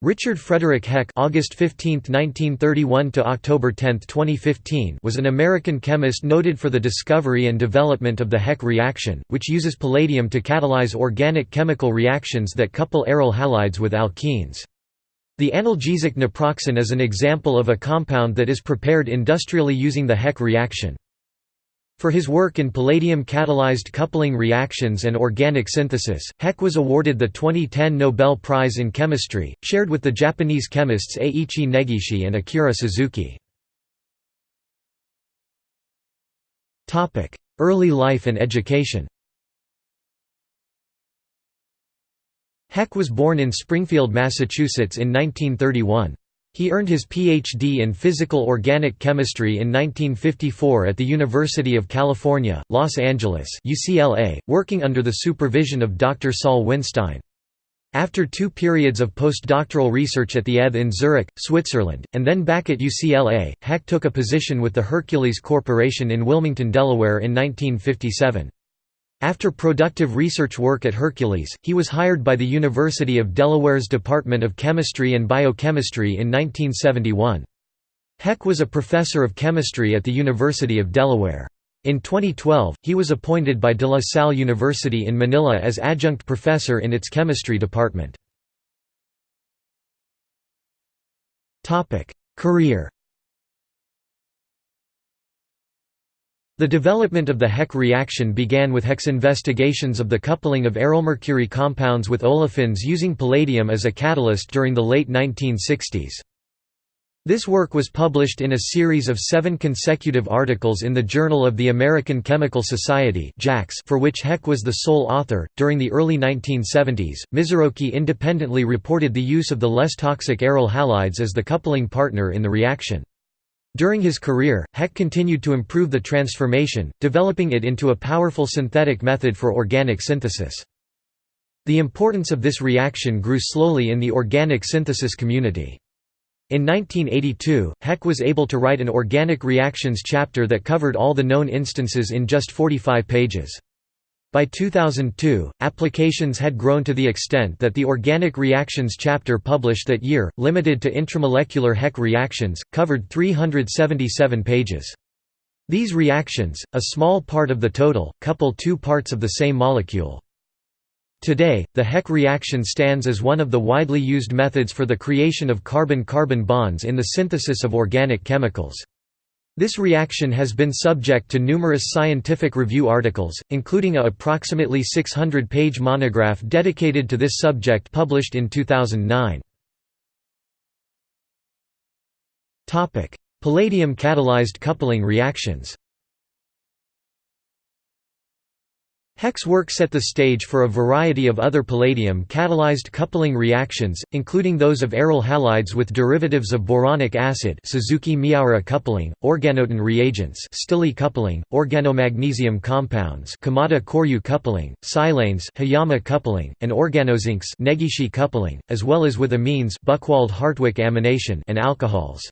Richard Frederick Heck (August 15, 1931 to October 10, 2015) was an American chemist noted for the discovery and development of the Heck reaction, which uses palladium to catalyze organic chemical reactions that couple aryl halides with alkenes. The analgesic naproxen is an example of a compound that is prepared industrially using the Heck reaction. For his work in palladium-catalyzed coupling reactions and organic synthesis, Heck was awarded the 2010 Nobel Prize in Chemistry, shared with the Japanese chemists Eiichi Negishi and Akira Suzuki. Early life and education Heck was born in Springfield, Massachusetts in 1931. He earned his Ph.D. in physical organic chemistry in 1954 at the University of California, Los Angeles UCLA, working under the supervision of Dr. Saul Winstein. After two periods of postdoctoral research at the ETH in Zurich, Switzerland, and then back at UCLA, Heck took a position with the Hercules Corporation in Wilmington, Delaware in 1957. After productive research work at Hercules, he was hired by the University of Delaware's Department of Chemistry and Biochemistry in 1971. Heck was a professor of chemistry at the University of Delaware. In 2012, he was appointed by De La Salle University in Manila as adjunct professor in its chemistry department. Career The development of the Heck reaction began with Heck's investigations of the coupling of arylmercury compounds with olefins using palladium as a catalyst during the late 1960s. This work was published in a series of seven consecutive articles in the Journal of the American Chemical Society for which Heck was the sole author. During the early 1970s, Mizoroki independently reported the use of the less toxic aryl halides as the coupling partner in the reaction. During his career, Heck continued to improve the transformation, developing it into a powerful synthetic method for organic synthesis. The importance of this reaction grew slowly in the organic synthesis community. In 1982, Heck was able to write an organic reactions chapter that covered all the known instances in just 45 pages. By 2002, applications had grown to the extent that the Organic Reactions chapter published that year, limited to intramolecular Heck reactions, covered 377 pages. These reactions, a small part of the total, couple two parts of the same molecule. Today, the Heck reaction stands as one of the widely used methods for the creation of carbon-carbon bonds in the synthesis of organic chemicals. This reaction has been subject to numerous scientific review articles, including a approximately 600-page monograph dedicated to this subject published in 2009. Palladium-catalyzed coupling reactions Heck's work set the stage for a variety of other palladium-catalyzed coupling reactions, including those of aryl halides with derivatives of boronic acid Suzuki-Miyaura coupling, organotin reagents Stille coupling, organomagnesium compounds Kumada-Corriu coupling, silanes Hiyama coupling, and organozincs Negishi coupling, as well as with amines Buchwald-Hartwig amination and alcohols.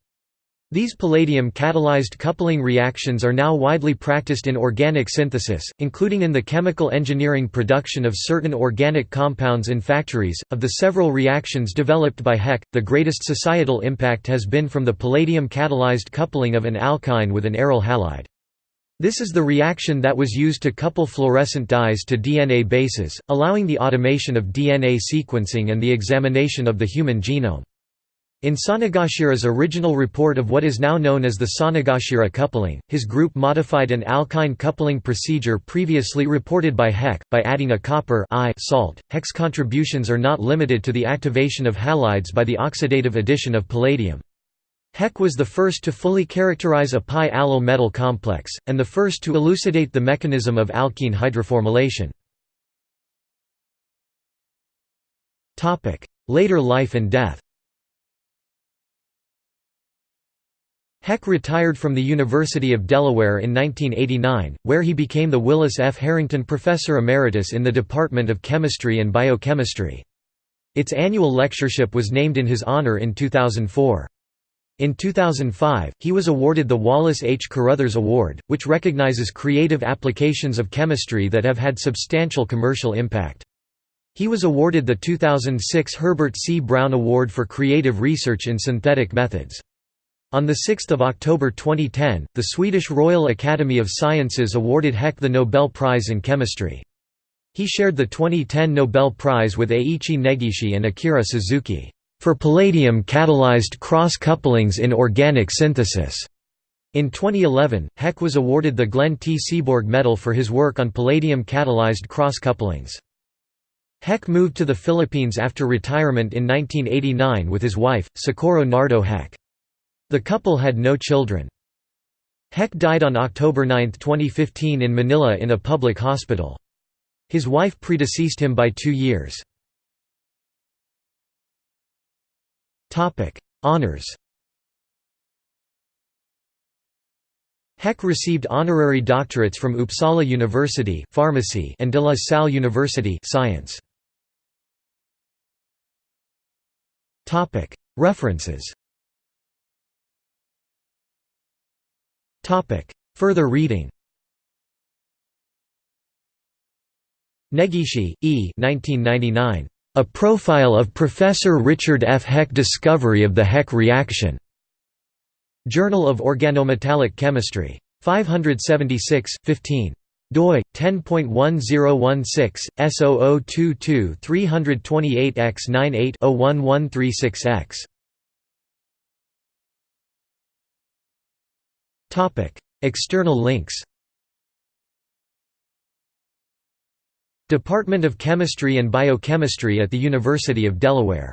These palladium-catalyzed coupling reactions are now widely practiced in organic synthesis, including in the chemical engineering production of certain organic compounds in factories. Of the several reactions developed by Heck, the greatest societal impact has been from the palladium-catalyzed coupling of an alkyne with an aryl halide. This is the reaction that was used to couple fluorescent dyes to DNA bases, allowing the automation of DNA sequencing and the examination of the human genome. In Sonogashira's original report of what is now known as the Sonogashira coupling, his group modified an alkyne coupling procedure previously reported by Heck, by adding a copper salt. Heck's contributions are not limited to the activation of halides by the oxidative addition of palladium. Heck was the first to fully characterize a pi-allyl metal complex, and the first to elucidate the mechanism of alkene hydroformylation. Later life and death Heck retired from the University of Delaware in 1989, where he became the Willis F. Harrington Professor Emeritus in the Department of Chemistry and Biochemistry. Its annual lectureship was named in his honor in 2004. In 2005, he was awarded the Wallace H. Carothers Award, which recognizes creative applications of chemistry that have had substantial commercial impact. He was awarded the 2006 Herbert C. Brown Award for Creative Research in Synthetic Methods. On 6 October 2010, the Swedish Royal Academy of Sciences awarded Heck the Nobel Prize in Chemistry. He shared the 2010 Nobel Prize with Eiichi Negishi and Akira Suzuki, "...for palladium-catalyzed cross-couplings in organic synthesis." In 2011, Heck was awarded the Glenn T. Seaborg Medal for his work on palladium-catalyzed cross-couplings. Heck moved to the Philippines after retirement in 1989 with his wife, Socorro Nardo Heck. The couple had no children. Heck died on October 9, 2015 in Manila in a public hospital. His wife predeceased him by two years. Honours Heck received honorary doctorates from Uppsala University Pharmacy and De La Salle University Science. References Further reading Negishi, E. 1999. A Profile of Professor Richard F. Heck Discovery of the Heck Reaction. Journal of Organometallic Chemistry. 576, 15 doi 10.1016 S0022 328x98-01136x Topic External links Department of Chemistry and Biochemistry at the University of Delaware